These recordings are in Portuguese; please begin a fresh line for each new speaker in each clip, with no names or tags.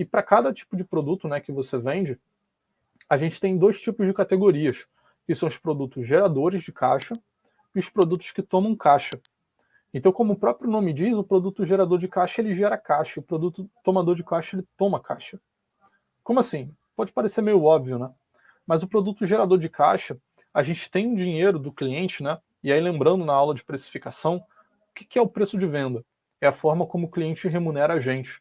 E para cada tipo de produto né, que você vende, a gente tem dois tipos de categorias, que são os produtos geradores de caixa e os produtos que tomam caixa. Então, como o próprio nome diz, o produto gerador de caixa ele gera caixa, o produto tomador de caixa ele toma caixa. Como assim? Pode parecer meio óbvio, né? Mas o produto gerador de caixa, a gente tem dinheiro do cliente, né? E aí lembrando na aula de precificação, o que é o preço de venda? É a forma como o cliente remunera a gente.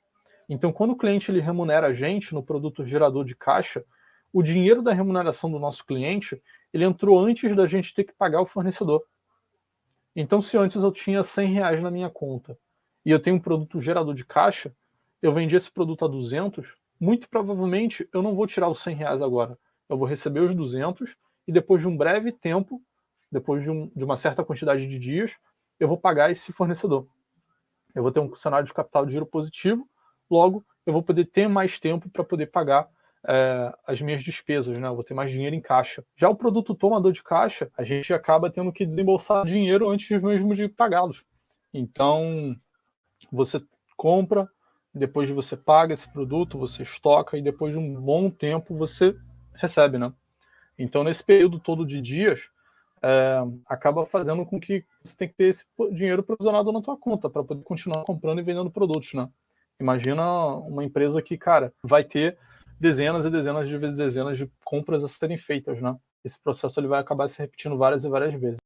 Então, quando o cliente ele remunera a gente no produto gerador de caixa, o dinheiro da remuneração do nosso cliente, ele entrou antes da gente ter que pagar o fornecedor. Então, se antes eu tinha 100 reais na minha conta e eu tenho um produto gerador de caixa, eu vendi esse produto a 200, muito provavelmente eu não vou tirar os 100 reais agora. Eu vou receber os 200 e depois de um breve tempo, depois de, um, de uma certa quantidade de dias, eu vou pagar esse fornecedor. Eu vou ter um cenário de capital de giro positivo, logo eu vou poder ter mais tempo para poder pagar é, as minhas despesas, né? Eu vou ter mais dinheiro em caixa. Já o produto tomador de caixa, a gente acaba tendo que desembolsar dinheiro antes mesmo de pagá-los. Então, você compra, depois de você paga esse produto, você estoca e depois de um bom tempo você recebe, né? Então, nesse período todo de dias, é, acaba fazendo com que você tenha que ter esse dinheiro provisionado na tua conta para poder continuar comprando e vendendo produtos, né? Imagina uma empresa que, cara, vai ter dezenas e dezenas de vezes dezenas de compras a serem feitas, né? Esse processo ele vai acabar se repetindo várias e várias vezes.